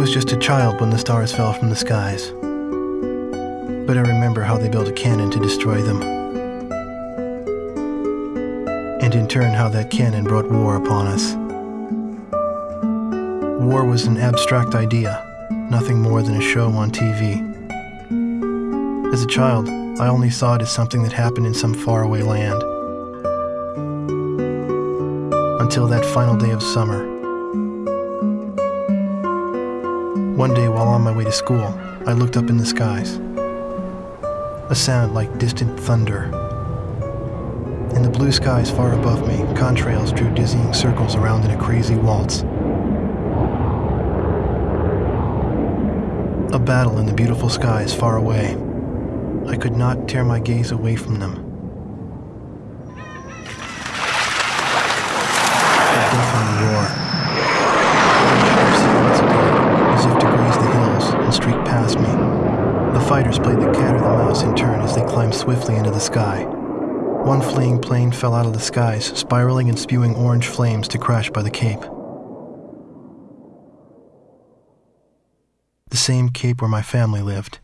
Was just a child when the stars fell from the skies. But I remember how they built a cannon to destroy them. And in turn, how that cannon brought war upon us. War was an abstract idea, nothing more than a show on TV. As a child, I only saw it as something that happened in some faraway land. Until that final day of summer. One day while on my way to school, I looked up in the skies. A sound like distant thunder. In the blue skies far above me, contrails drew dizzying circles around in a crazy waltz. A battle in the beautiful skies far away. I could not tear my gaze away from them. Climbed swiftly into the sky. One fleeing plane fell out of the skies, spiraling and spewing orange flames to crash by the Cape. The same Cape where my family lived.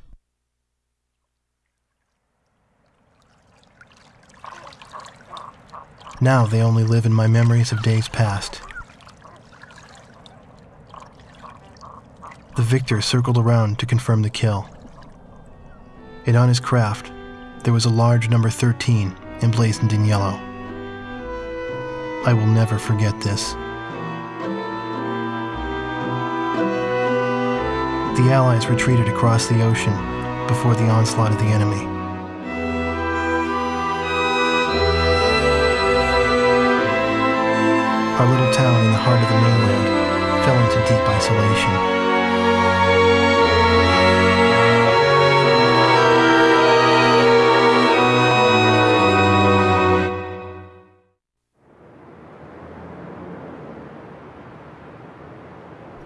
Now they only live in my memories of days past. The victor circled around to confirm the kill. And on his craft, there was a large number 13 emblazoned in yellow. I will never forget this. The Allies retreated across the ocean before the onslaught of the enemy. Our little town in the heart of the mainland fell into deep isolation.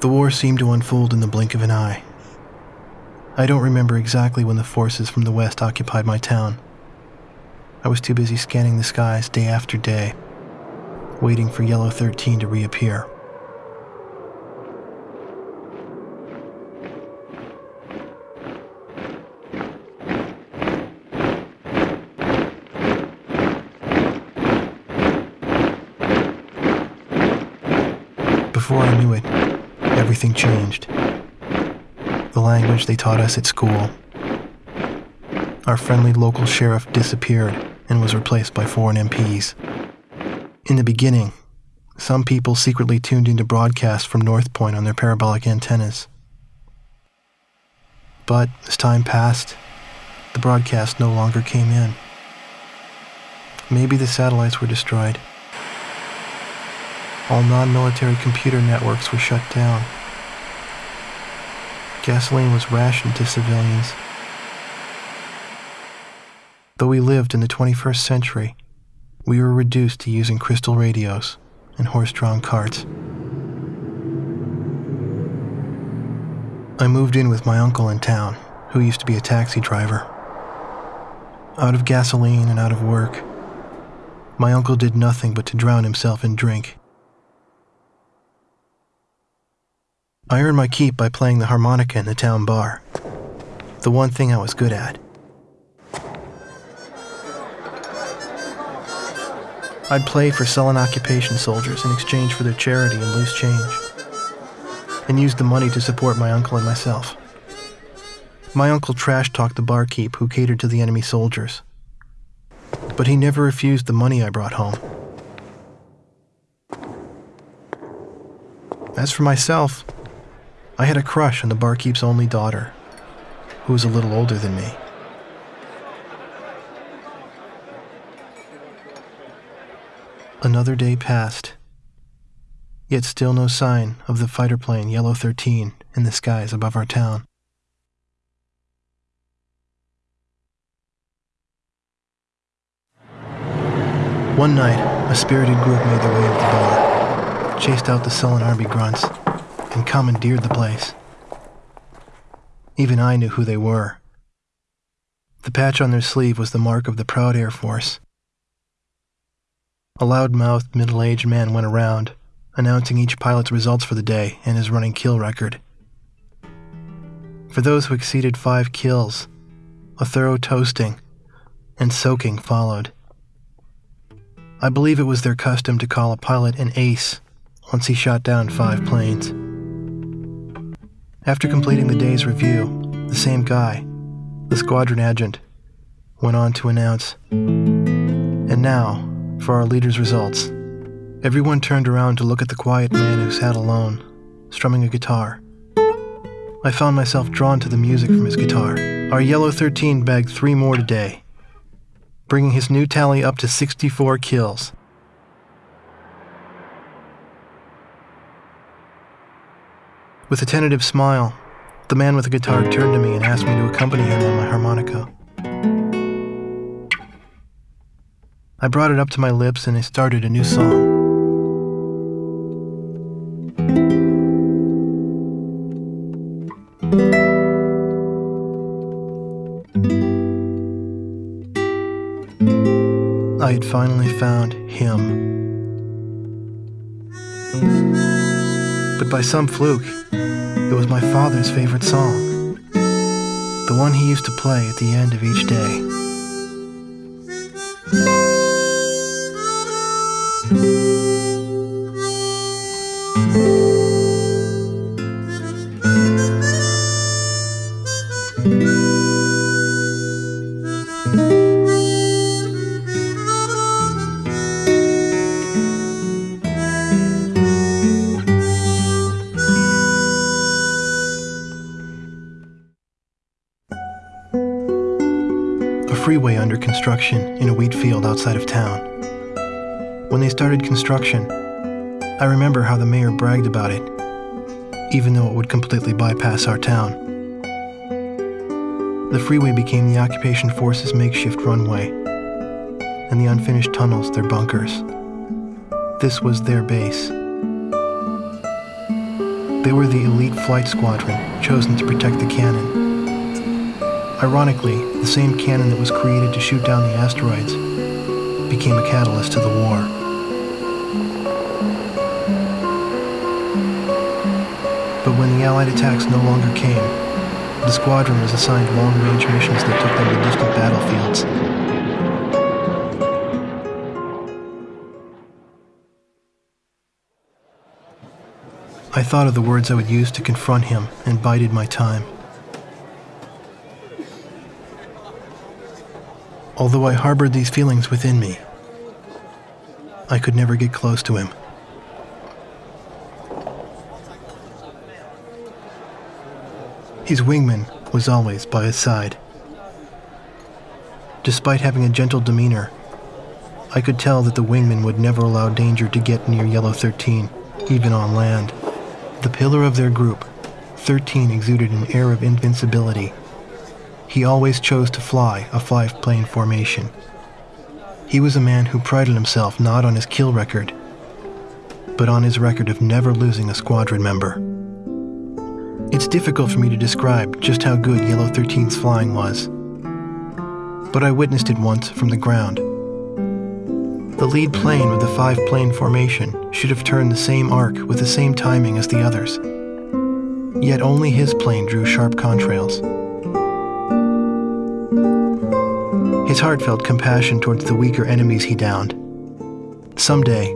The war seemed to unfold in the blink of an eye. I don't remember exactly when the forces from the west occupied my town. I was too busy scanning the skies day after day, waiting for Yellow 13 to reappear. Before I knew it, everything changed. The language they taught us at school. Our friendly local sheriff disappeared and was replaced by foreign MPs. In the beginning, some people secretly tuned into broadcasts from North Point on their parabolic antennas. But as time passed, the broadcast no longer came in. Maybe the satellites were destroyed. All non military computer networks were shut down. Gasoline was rationed to civilians. Though we lived in the 21st century, we were reduced to using crystal radios and horse drawn carts. I moved in with my uncle in town, who used to be a taxi driver. Out of gasoline and out of work, my uncle did nothing but to drown himself in drink. I earned my keep by playing the harmonica in the town bar, the one thing I was good at. I'd play for sullen occupation soldiers in exchange for their charity and loose change, and used the money to support my uncle and myself. My uncle trash talked the barkeep who catered to the enemy soldiers, but he never refused the money I brought home. As for myself, I had a crush on the barkeep's only daughter, who was a little older than me. Another day passed, yet still no sign of the fighter plane Yellow 13 in the skies above our town. One night, a spirited group made their way to the bar, chased out the sullen army grunts, and commandeered the place. Even I knew who they were. The patch on their sleeve was the mark of the proud Air Force. A loud mouthed, middle aged man went around, announcing each pilot's results for the day and his running kill record. For those who exceeded five kills, a thorough toasting and soaking followed. I believe it was their custom to call a pilot an ace once he shot down five planes. After completing the day's review, the same guy, the squadron adjutant, went on to announce And now, for our leader's results. Everyone turned around to look at the quiet man who sat alone, strumming a guitar. I found myself drawn to the music from his guitar. Our Yellow 13 bagged three more today, bringing his new tally up to 64 kills. With a tentative smile, the man with the guitar turned to me and asked me to accompany him on my harmonica. I brought it up to my lips and I started a new song. I had finally found him. But by some fluke, it was my father's favorite song, the one he used to play at the end of each day. Construction in a wheat field outside of town. When they started construction, I remember how the mayor bragged about it, even though it would completely bypass our town. The freeway became the occupation force's makeshift runway, and the unfinished tunnels their bunkers. This was their base. They were the elite flight squadron chosen to protect the cannon. Ironically, the same cannon that was created to shoot down the asteroids became a catalyst to the war. But when the Allied attacks no longer came, the squadron was assigned long-range missions that took them to distant battlefields. I thought of the words I would use to confront him and bided my time. Although I harbored these feelings within me, I could never get close to him. His wingman was always by his side. Despite having a gentle demeanor, I could tell that the wingman would never allow danger to get near Yellow 13, even on land. The pillar of their group, 13 exuded an air of invincibility. He always chose to fly a five plane formation. He was a man who prided himself not on his kill record, but on his record of never losing a squadron member. It's difficult for me to describe just how good Yellow 13's flying was, but I witnessed it once from the ground. The lead plane of the five plane formation should have turned the same arc with the same timing as the others. Yet only his plane drew sharp contrails. His heart felt compassion towards the weaker enemies he downed. Someday,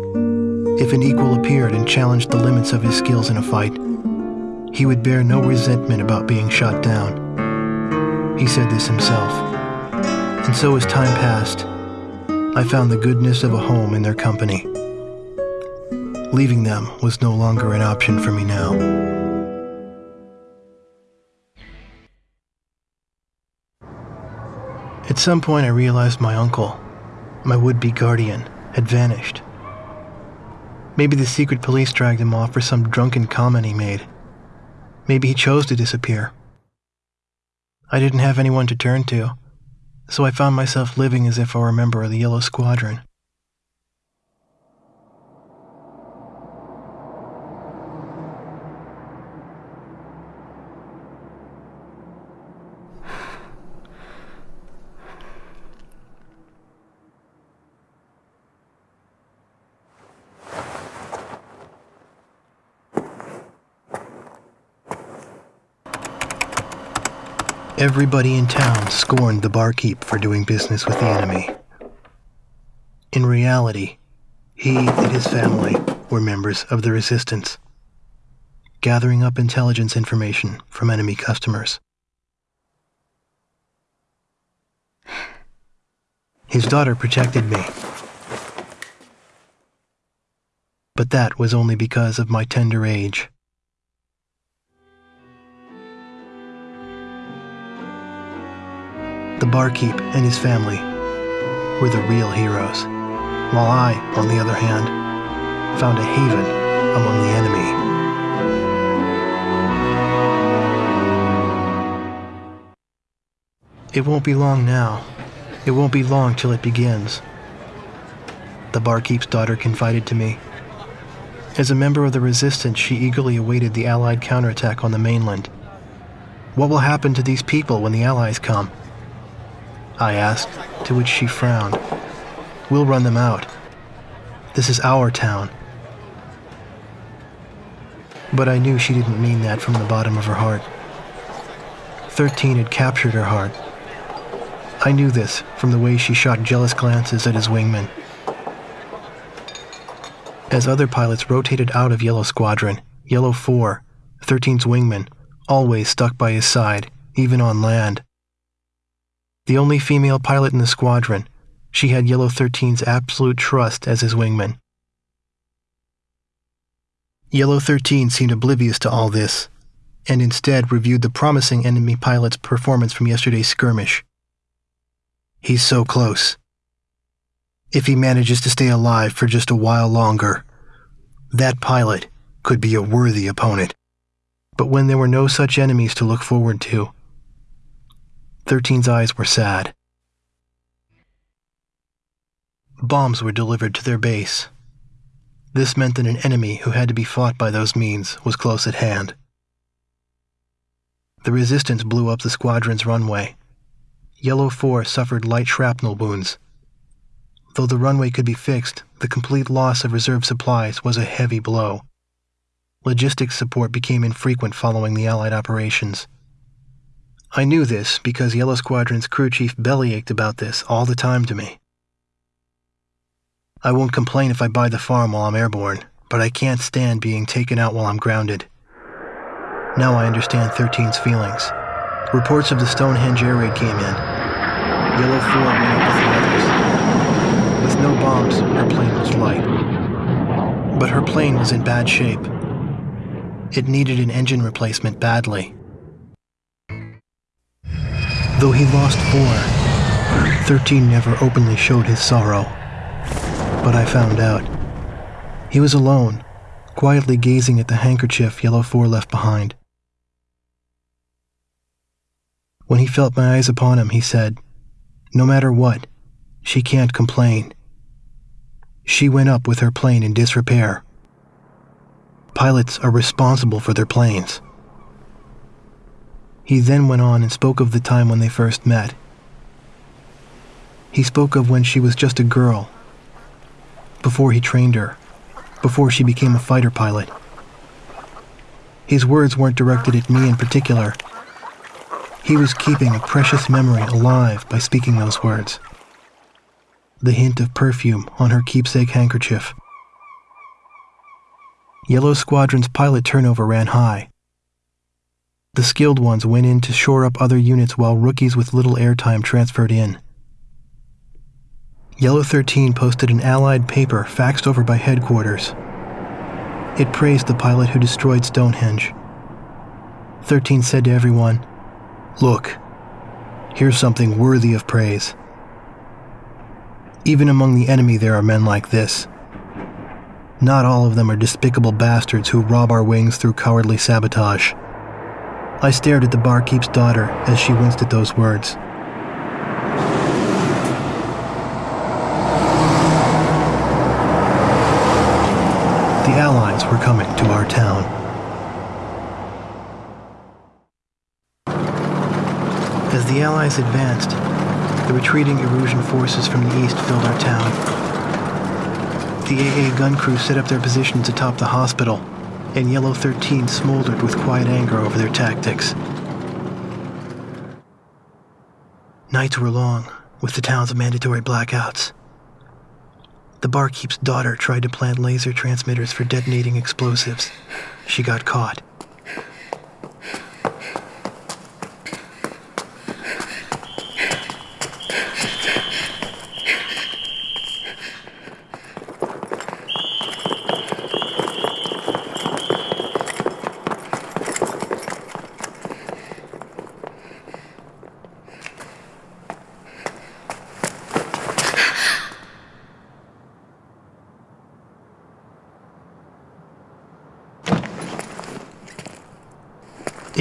if an equal appeared and challenged the limits of his skills in a fight, he would bear no resentment about being shot down. He said this himself. And so as time passed, I found the goodness of a home in their company. Leaving them was no longer an option for me now. At some point, I realized my uncle, my would be guardian, had vanished. Maybe the secret police dragged him off for some drunken comment he made. Maybe he chose to disappear. I didn't have anyone to turn to, so I found myself living as if I were a member of the Yellow Squadron. Everybody in town scorned the barkeep for doing business with the enemy. In reality, he and his family were members of the resistance, gathering up intelligence information from enemy customers. His daughter protected me. But that was only because of my tender age. The barkeep and his family were the real heroes, while I, on the other hand, found a haven among the enemy. It won't be long now. It won't be long till it begins. The barkeep's daughter confided to me. As a member of the resistance, she eagerly awaited the Allied counterattack on the mainland. What will happen to these people when the Allies come? I asked, to which she frowned. We'll run them out. This is our town. But I knew she didn't mean that from the bottom of her heart. Thirteen had captured her heart, I knew this from the way she shot jealous glances at his wingman. As other pilots rotated out of Yellow Squadron, Yellow 4, 13's wingman, always stuck by his side, even on land. The only female pilot in the squadron, she had Yellow 13's absolute trust as his wingman. Yellow 13 seemed oblivious to all this, and instead reviewed the promising enemy pilot's performance from yesterday's skirmish. He's so close. If he manages to stay alive for just a while longer, that pilot could be a worthy opponent. But when there were no such enemies to look forward to, 13's eyes were sad. Bombs were delivered to their base. This meant that an enemy who had to be fought by those means was close at hand. The resistance blew up the squadron's runway Yellow 4 suffered light shrapnel wounds. Though the runway could be fixed, the complete loss of reserve supplies was a heavy blow. Logistics support became infrequent following the Allied operations. I knew this because Yellow Squadron's crew chief bellyached about this all the time to me. I won't complain if I buy the farm while I'm airborne, but I can't stand being taken out while I'm grounded. Now I understand 13's feelings. Reports of the Stonehenge air raid came in, Yellow 4 went up with the others. With no bombs, her plane was light. But her plane was in bad shape. It needed an engine replacement badly. Though he lost four, 13 never openly showed his sorrow. But I found out. He was alone, quietly gazing at the handkerchief Yellow 4 left behind. When he felt my eyes upon him, he said, no matter what, she can't complain. She went up with her plane in disrepair. Pilots are responsible for their planes. He then went on and spoke of the time when they first met. He spoke of when she was just a girl, before he trained her, before she became a fighter pilot. His words weren't directed at me in particular, he was keeping a precious memory alive by speaking those words. The hint of perfume on her keepsake handkerchief. Yellow Squadron's pilot turnover ran high. The skilled ones went in to shore up other units while rookies with little airtime transferred in. Yellow 13 posted an Allied paper faxed over by headquarters. It praised the pilot who destroyed Stonehenge. 13 said to everyone, Look, here's something worthy of praise. Even among the enemy, there are men like this. Not all of them are despicable bastards who rob our wings through cowardly sabotage. I stared at the barkeep's daughter as she winced at those words. The Allies were coming to our town. As the Allies advanced, the retreating Erusian forces from the east filled our town. The AA gun crew set up their positions atop the hospital, and Yellow 13 smoldered with quiet anger over their tactics. Nights were long, with the town's mandatory blackouts. The barkeep's daughter tried to plant laser transmitters for detonating explosives. She got caught.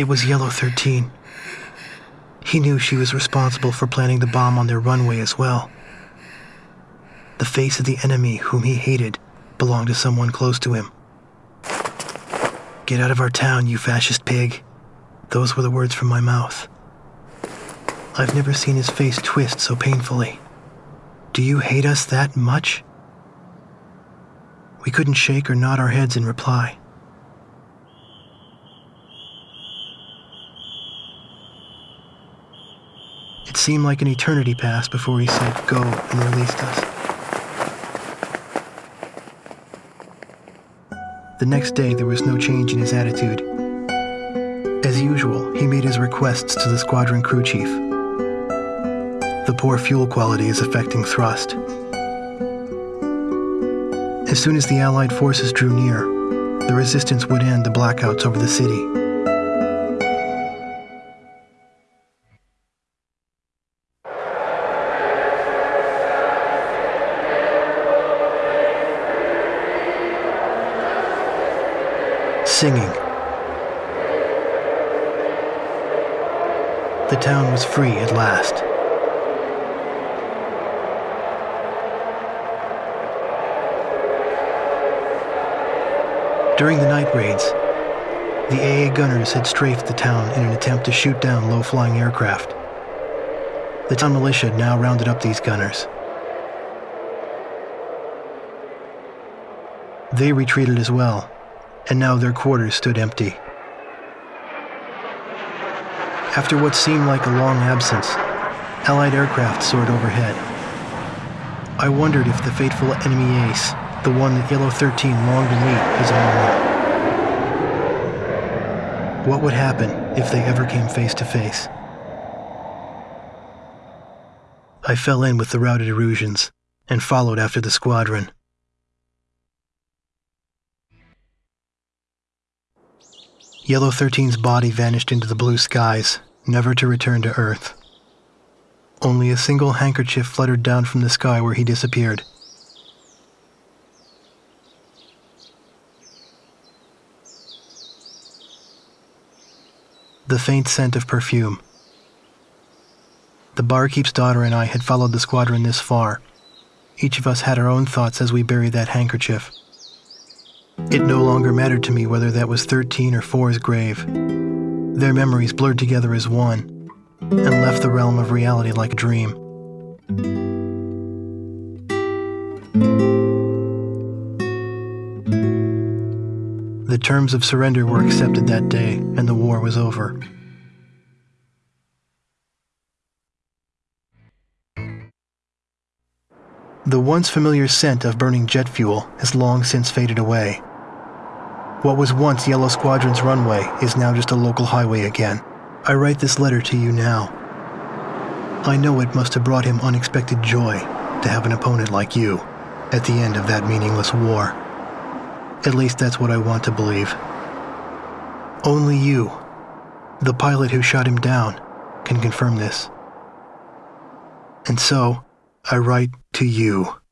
It was Yellow 13. He knew she was responsible for planting the bomb on their runway as well. The face of the enemy whom he hated belonged to someone close to him. Get out of our town, you fascist pig. Those were the words from my mouth. I've never seen his face twist so painfully. Do you hate us that much? We couldn't shake or nod our heads in reply. It seemed like an eternity passed before he said go and released us. The next day, there was no change in his attitude. As usual, he made his requests to the squadron crew chief. The poor fuel quality is affecting thrust. As soon as the Allied forces drew near, the resistance would end the blackouts over the city. The town was free at last. During the night raids, the AA gunners had strafed the town in an attempt to shoot down low-flying aircraft. The town militia now rounded up these gunners. They retreated as well, and now their quarters stood empty. After what seemed like a long absence, Allied aircraft soared overhead. I wondered if the fateful enemy ace, the one that Yellow 13 longed to meet, was on one. What would happen if they ever came face to face? I fell in with the routed Erusians and followed after the squadron. Yellow 13's body vanished into the blue skies, never to return to Earth. Only a single handkerchief fluttered down from the sky where he disappeared. The faint scent of perfume. The barkeep's daughter and I had followed the squadron this far. Each of us had our own thoughts as we buried that handkerchief. It no longer mattered to me whether that was 13 or 4's grave. Their memories blurred together as one and left the realm of reality like a dream. The terms of surrender were accepted that day, and the war was over. The once familiar scent of burning jet fuel has long since faded away. What was once Yellow Squadron's runway is now just a local highway again. I write this letter to you now. I know it must have brought him unexpected joy to have an opponent like you at the end of that meaningless war. At least that's what I want to believe. Only you, the pilot who shot him down, can confirm this. And so, I write to you.